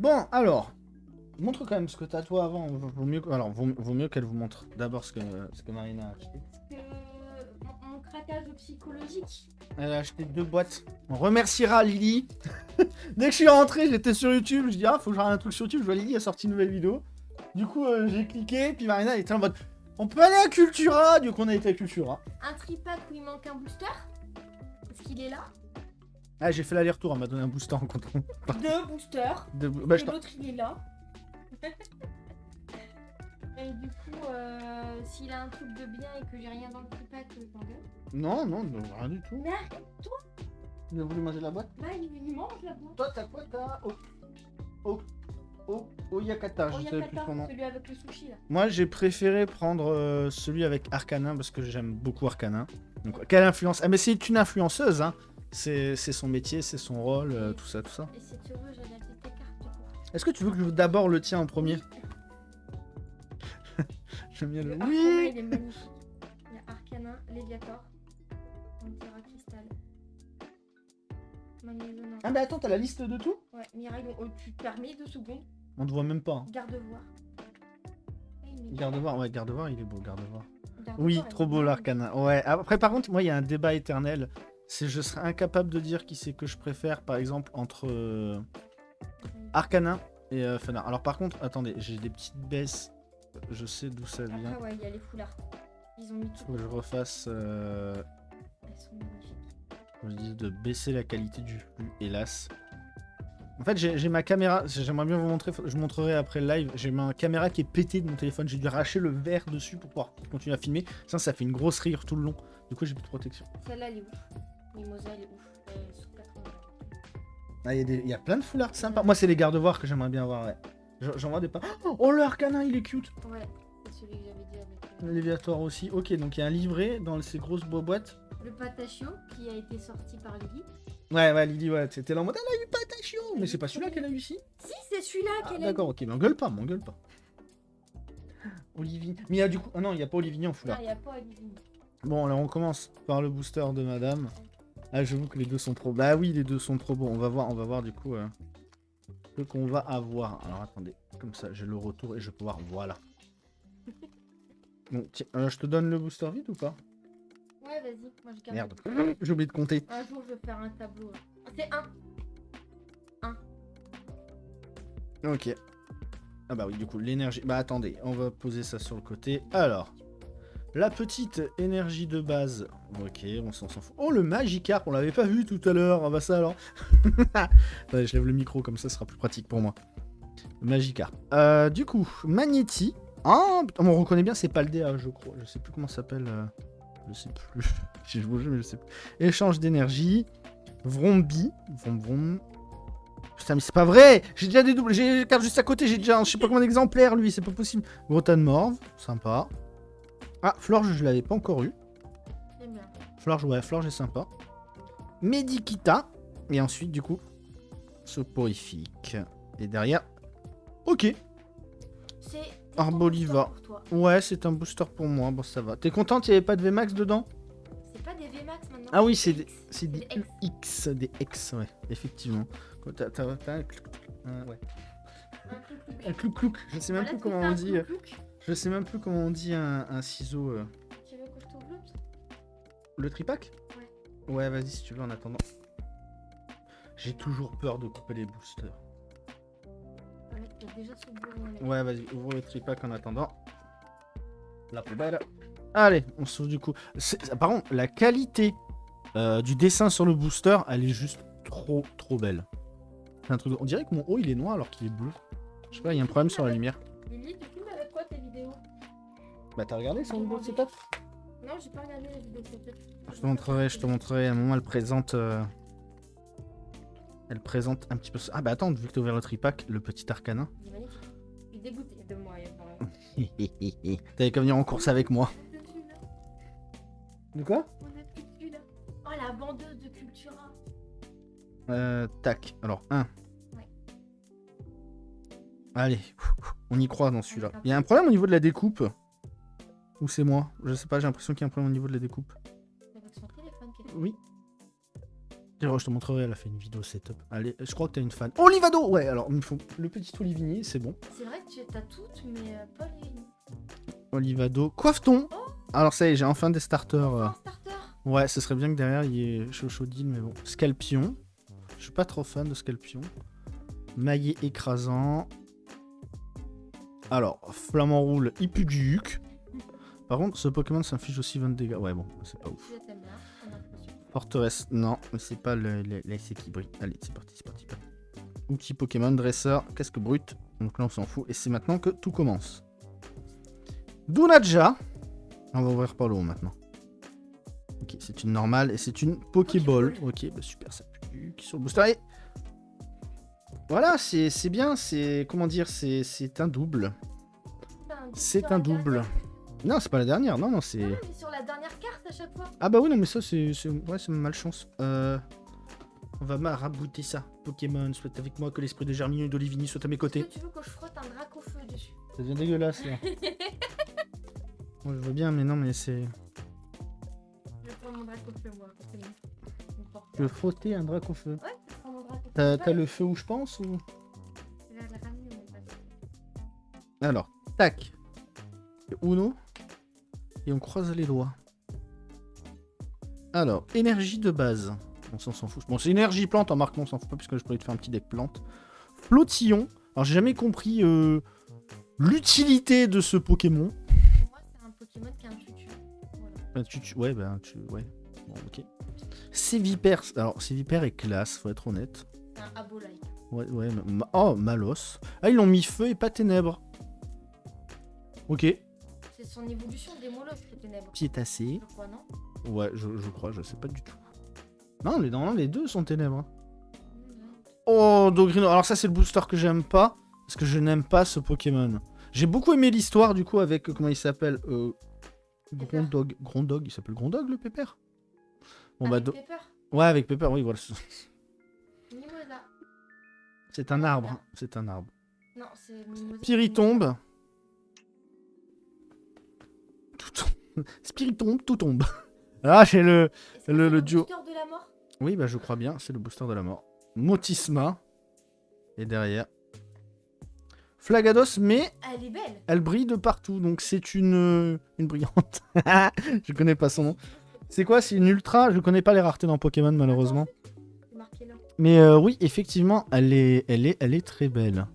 Bon, alors, montre quand même ce que t'as toi avant. Vaut mieux, alors, vaut, vaut mieux qu'elle vous montre d'abord ce que, ce que Marina a acheté. Mon, mon craquage psychologique. Elle a acheté deux boîtes. On remerciera Lily. Dès que je suis rentré, j'étais sur YouTube. Je dis, ah, faut que je regarde un truc sur YouTube. Je vois Lily a sorti une nouvelle vidéo. Du coup, euh, j'ai cliqué. Puis Marina elle était en mode, on peut aller à Cultura. Du coup, on a été à Cultura. Un tripack où il manque un booster? Parce qu'il est là. Ah, j'ai fait l'aller-retour. Elle m'a donné un booster en compte. Deux boosters. De... Bah, l'autre il est là. et du coup, euh, s'il a un truc de bien et que j'ai rien dans le tripack, euh, je t'engueule. non, non, non, rien du tout. Mais arrête-toi Il a voulu manger la boîte. Bah, il, il mange la boîte. Toi, t'as quoi T'as. Oh. Oh. Oh. Oyakata, je sais plus Oyakata, son nom. celui avec le sushi là. Moi, j'ai préféré prendre euh, celui avec Arcanin parce que j'aime beaucoup Arcanin. Donc, quelle influence? Ah, mais c'est une influenceuse, hein. C'est son métier, c'est son rôle, euh, tout ça, tout ça. Et si tu veux, tes cartes. Est-ce que tu veux que je joue d'abord le tien en premier? J'aime bien le. Le Arcana, Oui il est magnifique. Il y a Arcana, Léviator, Antera Cristal, Magnésium. Ah, mais attends, t'as la liste de tout? Ouais, Mirai, bon, oh, tu te permets deux secondes. On te voit même pas. hein. Garde-voir. Garde-voir, ouais, garde-voir, il est beau, garde-voir. Oui, trop beau l'Arcanin. Ouais, après, par contre, moi, il y a un débat éternel. C'est je serais incapable de dire qui c'est que je préfère, par exemple, entre euh, Arcanin et euh, Fenar. Alors, par contre, attendez, j'ai des petites baisses. Je sais d'où ça vient. Après, ouais, il y a les foulards. Ils ont mis tout. Faut que je refasse. euh, Elles sont magnifiques. je dis de baisser la qualité du flux, hélas. En fait, j'ai j'ai ma caméra, j'aimerais bien vous montrer, je vous montrerai après le live. J'ai ma caméra qui est pétée de mon téléphone, j'ai dû arracher le verre dessus pour pouvoir continuer à filmer. Ça, ça fait une grosse rire tout le long. Du coup, j'ai plus de protection. Celle-là, elle est ouf. Mimosa, elle est ouf. Elle est sous 80. Ah, il y, a des- y a plein de foulards sympas. Moi, c'est les gardes-voir que j'aimerais bien avoir, ouais. J'en vois des pas. Oh, le Arcanin, il est cute. Ouais, c'est celui que j'avais dit avec euh, Le Léviator aussi. Ok, donc il y a un livret dans ces grosses boîtes. le Patachio qui a été sorti par Lily. Ouais, ouais, Lily, ouais, t'étais là en mode, elle a eu Patachio. Mais c'est pas celui-là qu'elle a eu ici. Si, c'est celui-là Ah, qu'elle a D'accord, ok, mais on gueule pas, mais on gueule pas. Olivine. Mais il y a du coup. Ah non, il n'y a pas Olivine en Non, foulard. il n'y a pas Lily. Bon, alors on commence par le booster de madame. Ah, j'avoue que les deux sont trop. Bah oui, les deux sont trop bons. On va voir, on va voir du coup euh, ce qu'on va avoir. Alors attendez, comme ça, j'ai le retour et je vais pouvoir. Voilà. Bon, tiens, euh, je te donne le booster vide ou pas? Ouais, vas-y, moi je garde. Merde, j'ai oublié de compter. Un jour, je vais faire un tableau. C'est un. Ok. Ah bah oui, du coup, l'énergie... Bah attendez, on va poser ça sur le côté. Alors, la petite énergie de base. Ok, on s'en fout. Oh, le Magikarp, on l'avait pas vu tout à l'heure. Ah bah ça alors. Attendez, je lève le micro, comme ça, sera plus pratique pour moi. Magikarp. Euh, du coup, Magnéti. Ah, putain, on reconnaît bien, c'est pas je crois. Je sais plus comment ça s'appelle. euh, Je sais plus. vous jure, mais je sais plus. Échange d'énergie. Vrombi. Vroom vroom. Putain, mais c'est pas vrai J'ai déjà des doubles. J'ai les cartes juste à côté. J'ai déjà je sais pas combien d'exemplaires, lui. C'est pas possible. Grotan Morve. Sympa. Ah, Florge, je l'avais pas encore eu. Bien. Florge, ouais, Florge est sympa. Medikita. Et ensuite, du coup, soporifique. Et derrière. Ok. C'est. Arboliva. Ouais, c'est un booster pour moi. Bon, ça va. T'es contente, il n'y avait pas de VMAX dedans? C'est pas des VMAX maintenant. Ah oui, c'est des, des des X. Des X, ouais, effectivement. T'as un, clou- ouais. Un clou-clou. un clou-clouc, je sais même Voilà, plus comment on dit. Je sais même plus comment on dit un, un ciseau. euh. Tu veux que je t'ouvre l'autre Le tripack Ouais. Ouais, vas-y si tu veux en attendant. J'ai toujours peur de couper les boosters. Ouais, t'as déjà son bureau. mec. Ouais, vas-y, ouvre le tripack en attendant. La poubelle. Allez, on sauve du coup. C'est- Par contre, la qualité euh, du dessin sur le booster, elle est juste trop, trop belle. C'est un truc. On dirait que mon haut il est noir alors qu'il est bleu. Je sais pas, il y a un problème sur la lumière. Lily, Bah t'as regardé son vidéo de setup Non, j'ai pas regardé les vidéos de setup. Je te montrerai, je te montrerai. À un moment, elle présente. euh, Elle présente un petit peu. Ah bah attends, vu que t'as ouvert le tripack, le petit arcanin. Il est dégoûté de moi. il T'avais qu'à venir en course avec moi. De quoi On a plus celui-là. Oh, la vendeuse de Cultura. Euh, tac. Alors, un. Ouais. Allez, on y croit dans celui-là. Il y a un problème au niveau de la découpe Ou c'est moi Je sais pas, j'ai l'impression qu'il y a un problème au niveau de la découpe. C'est avec son téléphone qui est Oui. D'ailleurs, je te montrerai, elle a fait une vidéo setup. Allez, je crois que t'as une fan. Olivado Ouais, alors, il me faut le petit Olivinier, c'est bon. C'est vrai que tu as toutes, mais euh, pas les. Olivado. Coiffe-ton? Alors, ça y est, j'ai enfin des starters. euh. Starter Ouais, ce serait bien que derrière, il y ait Chochodil, mais bon. Scalpion. Je suis pas trop fan de Scalpion. Maillet écrasant. Alors, Flamant roule, il pue du huc. Par contre, ce Pokémon s'inflige aussi 20 dégâts. Ouais, bon, c'est pas ouf. Forteresse, non, mais c'est pas le, le, qui brille. Allez, c'est parti, c'est parti. Outil Pokémon, dresseur, casque brut. Donc là, on s'en fout. Et c'est maintenant que tout commence. Dunaja. On va ouvrir par le haut maintenant. Ok, c'est une normale et c'est une Pokéball. Ok, bah super, ça pue. Qui sur le booster. Et Voilà, c'est c'est bien, c'est... Comment dire, c'est c'est un double. C'est un double. Non, c'est pas la dernière, non, non, c'est... Ah, mais sur la dernière carte à chaque fois. Ah bah oui, non, mais ça, c'est ouais, c'est malchance. Euh... On va marabouter ça. Pokémon, soit avec moi que l'esprit de Germignon et d'Olivini soit à mes côtés. que tu veux que je frotte un drac au feu dessus Ça devient dégueulasse, là. Moi, je veux bien, mais non, mais c'est... Je vais prendre mon drac au feu, moi. bon. Je veux frotter un drac au feu. Ouais, je prends mon drac au feu. T'as le- feu où je pense ou... Vais la ramener, mais pas- Alors, tac. Uno. Et on croise les doigts. Alors, énergie de base. On s'en s'en fout. Bon, c'est énergie plante en marque, non, on s'en fout pas, puisque je pourrais te faire un petit deck plante. Flottillon. Alors, j'ai jamais compris euh, l'utilité de ce Pokémon. Pour moi, c'est un Pokémon qui a un tutu. Voilà. Bah, tu, tu- ouais, bah, tu, ouais. Bon, ok. C'est vipère. Alors, c'est vipère est classe, faut être honnête. C'est un abo-like. Ouais, ouais. ma- oh, Malos. Ah, ils l'ont mis feu et pas ténèbres. Ok. C'est son évolution des qui est ténèbres. Je crois, non? Ouais, je, je crois, je sais pas du tout. Non, les, non, les deux sont ténèbres. hein. Mhm. Oh, Dogrino. Alors, ça, c'est le booster que j'aime pas. Parce que je n'aime pas ce Pokémon. J'ai beaucoup aimé l'histoire, du coup, avec. Comment il s'appelle euh, Pépère. Grondog. Grondog, il s'appelle Grondog, le pépère? Bon, bah. Avec do- Pepper, Ouais, avec Pepper, oui, voilà. C'est un arbre. hein. C'est un arbre. Non, c'est Mimosa. Spiritombe. Tout tombe. Tout tombe. Ah, j'ai le. Le- c'est le duo. booster de la mort? Oui, bah je crois bien, c'est le booster de la mort. Motisma. Et derrière. Flagados, mais Ah, Elle est belle. elle brille de partout, donc c'est une. euh, Une brillante. je connais pas son nom. C'est quoi? C'est une ultra? Je connais pas les raretés dans Pokémon, malheureusement. C'est. Mais euh, oui, effectivement, elle est, elle, est, elle est très belle.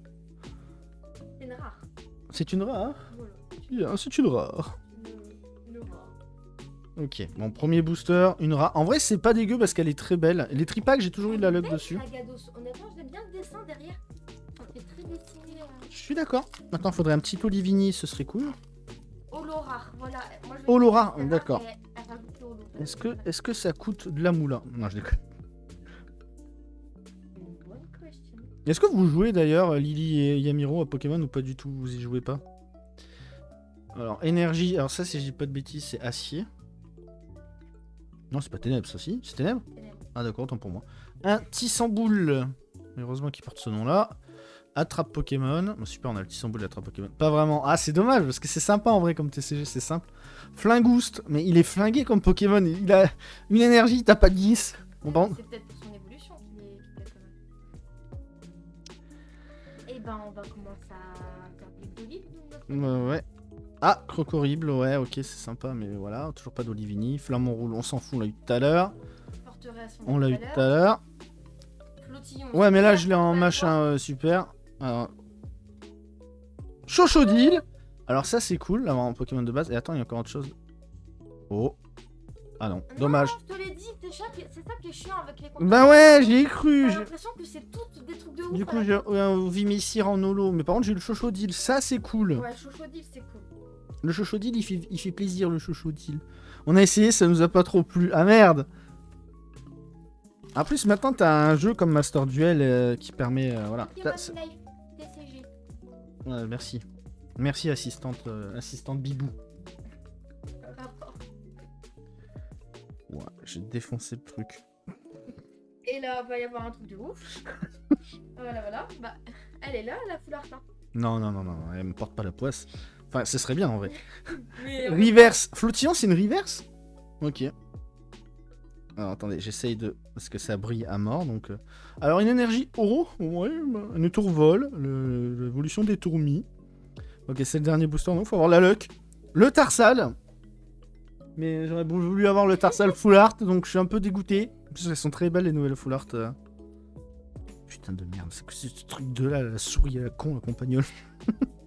C'est une rare. C'est une rare? Voilà. C'est une rare. Ok, mon premier booster, une rare. En vrai, c'est pas dégueu parce qu'elle est très belle. Les tripacks, j'ai toujours eu de la luck dessus. Flagados. Honnêtement, j'aime bien le dessin derrière. C'est très dessiné. euh. Je suis d'accord. Maintenant, faudrait un petit Olivini, ce serait cool. Holo rare. Voilà. Celle-là, d'accord. Est-ce que, est que ça coûte de la moula? Non, je déconne. Est-ce que vous jouez d'ailleurs Lily et Yamiro à Pokémon ou pas du tout? Vous y jouez pas? Alors, énergie. Alors, ça, si je dis pas de bêtises, c'est acier. Non, c'est pas ténèbres, ça, si C'est ténèbres. Ah, d'accord, tant pour moi. Un Tissamboule. Heureusement qu'il porte ce nom-là. Attrape Pokémon. Bon, super, on a le Tissamboule attrape Pokémon. Pas vraiment. Ah, c'est dommage parce que c'est sympa en vrai comme TCG, c'est simple. Flingouste. Mais il est flingué comme Pokémon. Il a une énergie, tape pas 10. Bon, par contre- quand même. Et ben, on va commencer à faire des. Ouais, ouais. Ah, Crocorible, ouais, ok, c'est sympa, mais voilà, toujours pas d'Olivini. Flamant roule, on s'en fout, on l'a eu tout à l'heure. Forteresse, On l'a eu tout à l'heure. Ouais, mais là, je l'ai en machin euh, super. Alors... Chochodile Alors ça, c'est cool, d'avoir un Pokémon de base. Et attends, il y a encore autre chose. Oh. Ah non, Non, dommage. je te l'ai dit, c'est ça, qui- c'est ça qui est chiant avec les Bah ouais, j'y ai cru. J'ai l'impression que c'est toutes des trucs de ouf. Du coup, j'ai fin. un Vimissir en holo. Mais par contre, j'ai eu le Chochodile. Ça, c'est cool. Ouais, Chochodile, c'est cool. Le Chochodile, il fait, il fait plaisir, le Chochodile. On a essayé, ça nous a pas trop plu. Ah merde En plus, maintenant, t'as un jeu comme Master Duel euh, qui permet... euh, voilà. Merci. Merci, assistante, euh, assistante Bibou. Ouais, j'ai défoncé le truc. Et là, va y avoir un truc de ouf. voilà, voilà. Bah, elle est là, la foulard. hein. Non, non, non, non, non, elle me porte pas la poisse. Enfin, ce serait bien, en vrai. Reverse. Flottillon, c'est une reverse? Ok. Alors attendez, j'essaye de... Parce que ça brille à mort, donc... euh. Alors une énergie oro, ouais, bah, une tour vol, l'évolution des tourmis. Ok, c'est le dernier booster, donc faut avoir la luck. Le Tarsal Mais j'aurais voulu avoir le Tarsal full art, donc je suis un peu dégoûté. En plus, elles sont très belles les nouvelles full art. euh. Putain de merde, c'est que ce truc de là, la souris à la con, la compagnole.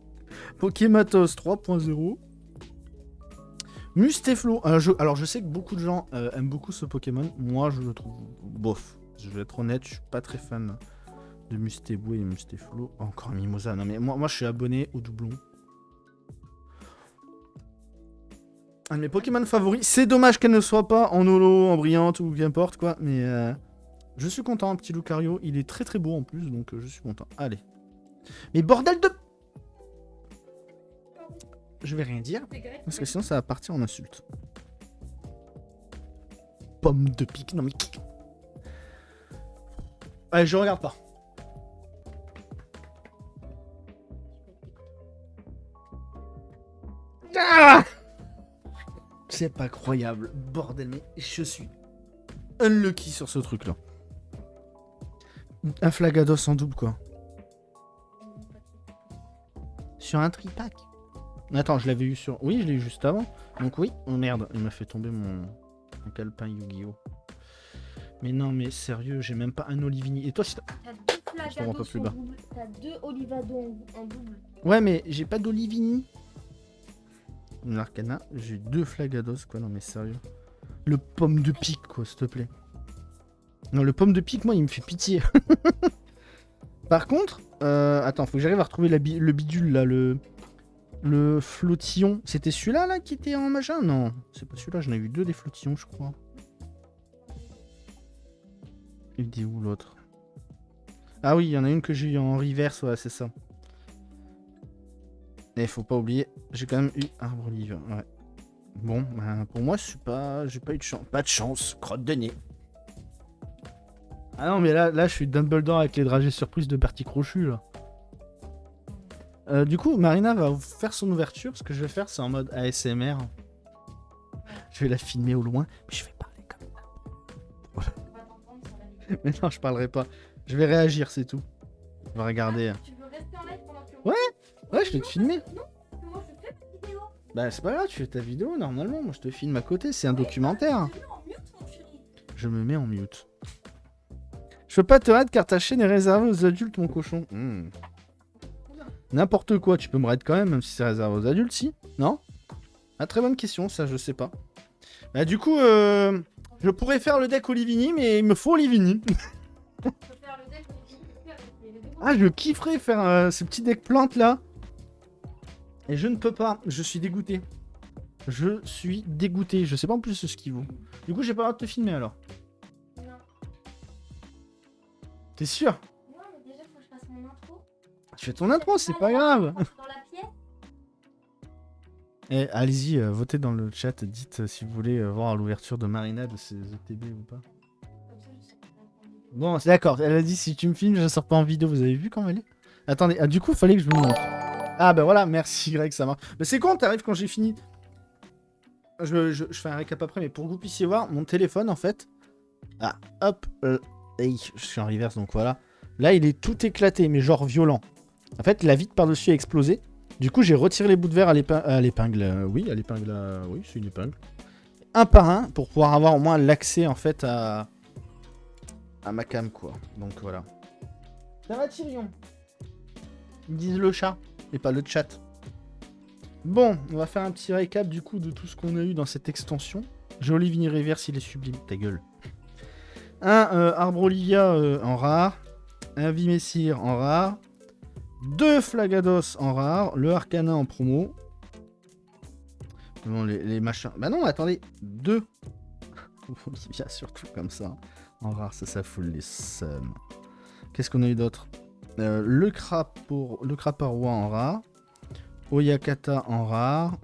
Pokématos 3.0. Mustéflo. un jeu- Alors, je sais que beaucoup de gens euh, aiment beaucoup ce Pokémon. Moi, je le trouve bof. Je vais être honnête, je suis pas très fan de Mustébou et Mustéflo. Encore Mimosa. Non, mais moi, moi, je suis abonné au doublon. Un de mes Pokémon favoris. C'est dommage qu'elle ne soit pas en holo, en brillante ou qu'importe quoi. Mais euh, je suis content, un petit Lucario. Il est très très beau en plus, donc euh, je suis content. Allez. Mais bordel de... Je vais rien dire. Parce que sinon, ça va partir en insulte. Pomme de pique. Non, mais. Allez, je regarde pas. Ah C'est pas croyable. Bordel, mais je suis unlucky sur ce truc-là. Un flagados en double, quoi. Sur un tripack. Attends, je l'avais eu sur... Oui, je l'ai eu juste avant. Donc oui. Oh merde, il m'a fait tomber mon, mon calepin Yu-Gi-Oh! Mais non, mais sérieux, j'ai même pas un Olivini. Et toi, si t'as- T'as deux plus en bas. double. T'as deux Olivado en, double. Ouais, mais j'ai pas d'Olivini. Une Arcana, j'ai deux Flagados, quoi. Non, mais sérieux. Le pomme de pique, quoi, s'il te plaît. Non, le pomme de pique, moi, il me fait pitié. Par contre, euh, attends, faut que j'arrive à retrouver la bi- le bidule, là, le... Le flottillon. C'était celui-là, là, qui était en machin? Non, c'est pas celui-là, j'en ai vu deux des flottillons, je crois. Il dit où, l'autre? Ah oui, il y en a une que j'ai eu en reverse, ouais, c'est ça. Et faut pas oublier, j'ai quand même eu arbre olive. Ouais. Bon, ben, pour moi, je suis pas, j'ai pas eu de chance. Pas de chance, crotte de nez. Ah non, mais là, là, je suis Dumbledore avec les dragées surprises de Bertie Crochu, là. Euh, du coup, Marina va faire son ouverture. Ce que je vais faire, c'est en mode ASMR. Je vais la filmer au loin, mais je vais parler comme ça. Vidéo. Mais non, je parlerai pas. Je vais réagir, c'est tout. On va regarder. Ah, Tu veux rester en live pendant que Ouais, ouais, je vais te filmer. Non, moi je fais ma vidéo. Bah, c'est pas grave, tu fais ta vidéo normalement. Moi, je te filme à côté. C'est un documentaire. Je me mets en mute. Je peux pas te raid car ta chaîne est réservée aux adultes, mon cochon. Hmm. N'importe quoi, tu peux me raid quand même, même si c'est réservé aux adultes, si Non? Ah, très bonne question, ça, je sais pas. Bah, du coup, euh, je pourrais faire le deck Olivini, mais il me faut Olivini. Ah, je kifferais faire euh, ce petit deck plante là. Et je ne peux pas, je suis dégoûté. Je suis dégoûté, je sais pas en plus ce qu'il vaut. Du coup, j'ai pas le droit de te filmer alors. Non. T'es sûr? Tu fais ton intro, c'est pas grave. Et allez-y, euh, votez dans le chat, dites euh, si vous voulez euh, voir l'ouverture de Marina de ces ETB ou pas. Bon, c'est d'accord, elle a dit si tu me filmes, je sors pas en vidéo, vous avez vu comment elle est? Attendez, ah, du coup, fallait que je vous montre. Ah bah voilà, merci Greg, ça marche. Mais c'est con, t'arrives quand j'ai fini? Je, je- je fais un récap après, mais pour que vous puissiez voir, mon téléphone en fait. Ah, hop, je suis en reverse donc voilà. Là, il est tout éclaté, mais genre violent. En fait, la vitre par-dessus a explosé. Du coup, j'ai retiré les bouts de verre à l'épi- à l'épingle. euh, oui, à l'épingle. euh, oui, c'est une épingle. Un par un pour pouvoir avoir au moins l'accès en fait à ma cam quoi. Donc voilà. Ça va Tyrion? Ils disent le chat et pas le chat. Bon, on va faire un petit récap du coup de tout ce qu'on a eu dans cette extension. Joli Vini Reverse, il est sublime. Ta gueule. Un euh, Arbre Olivia en rare. Un Vimessir en rare. Deux Flagados en rare. Le Arcana en promo. Les, machins. Bah non, attendez. Deux. Olivia surtout comme ça. En rare, ça, ça fout les seums. Qu'est-ce qu'on a eu d'autre? Euh, Le crapaud, craparois en rare. Oyakata en rare.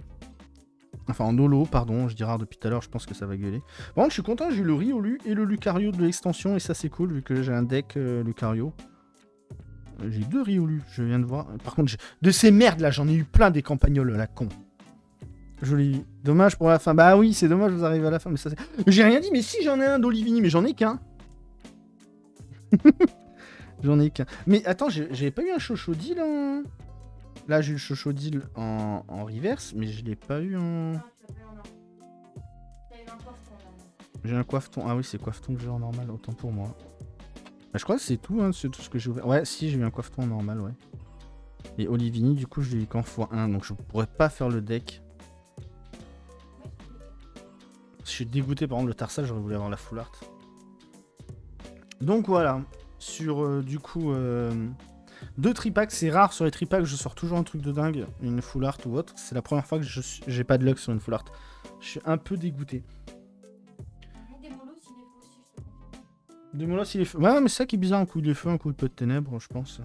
Enfin, en holo, pardon, je dis rare depuis tout à l'heure, je pense que ça va gueuler. Bon, je suis content, j'ai eu le Riolu et le Lucario de l'extension, et ça c'est cool, vu que j'ai un deck euh, Lucario. J'ai deux Riolu, je viens de voir. Par contre, de ces merdes là, j'en ai eu plein des campagnols, la con. Joli. Dommage pour la fin. Bah oui, c'est dommage, vous arrivez à la fin. Mais ça, J'ai rien dit, mais si j'en ai un d'Olivini, mais j'en ai qu'un. j'en ai qu'un. Mais attends, j'avais pas eu un chochodil en. Là, j'ai eu le chochodil en... en reverse, mais je l'ai pas eu en. J'ai un coiffeton. Ah oui, c'est coiffeton que j'ai en normal, autant pour moi. Bah, je crois que c'est tout, hein, c'est tout ce que j'ai ouvert. Ouais, si, j'ai eu un coiffeton normal, ouais. Et Olivini, du coup, je l'ai eu qu'en x1, donc je pourrais pas faire le deck. Je suis dégoûté, par exemple, le Tarsal, j'aurais voulu avoir la full art. Donc voilà, sur euh, du coup euh, deux tripacks, c'est rare sur les tripacks, je sors toujours un truc de dingue, une full art ou autre. C'est la première fois que j'ai pas de luck sur une full art. Je suis un peu dégoûté. Confirme. De moi s'il est feu. Ouais, mais c'est ça qui est bizarre, un coup de feu, un coup de peu de ténèbres, je pense.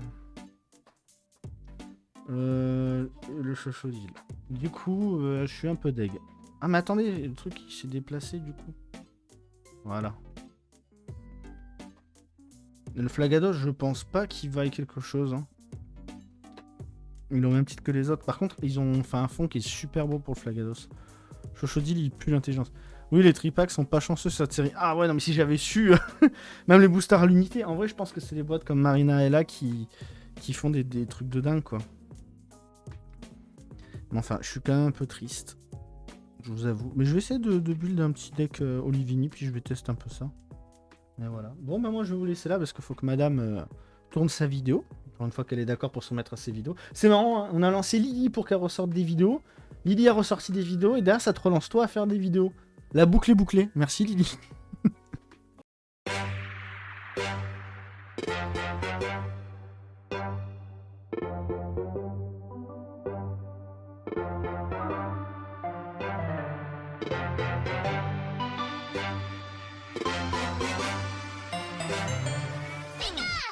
Euh, le chochodil. Du coup, euh, je suis un peu deg. Ah, mais attendez, le truc il s'est déplacé du coup. Voilà. Le flagados, je pense pas qu'il vaille quelque chose. Hein. Ils ont le même titre que les autres. Par contre, ils ont fait un fond qui est super beau pour le flagados. Chochodil, il pue l'intelligence. Oui, les tripacks sont pas chanceux sur cette série. Ah ouais, non, mais si j'avais su, même les boosters à l'unité, en vrai, je pense que c'est les boîtes comme Marina et là qui, font des, des trucs de dingue, quoi. Mais enfin, je suis quand même un peu triste. Je vous avoue. Mais je vais essayer de, de build un petit deck euh, Olivini, puis je vais tester un peu ça. Mais voilà. Bon, bah moi, je vais vous laisser là parce qu'il faut que madame euh, tourne sa vidéo. Une fois qu'elle est d'accord pour se mettre à ses vidéos. C'est marrant, hein, on a lancé Lily pour qu'elle ressorte des vidéos. Lily a ressorti des vidéos et derrière, ça te relance toi à faire des vidéos. La boucle est bouclée. Merci Lily.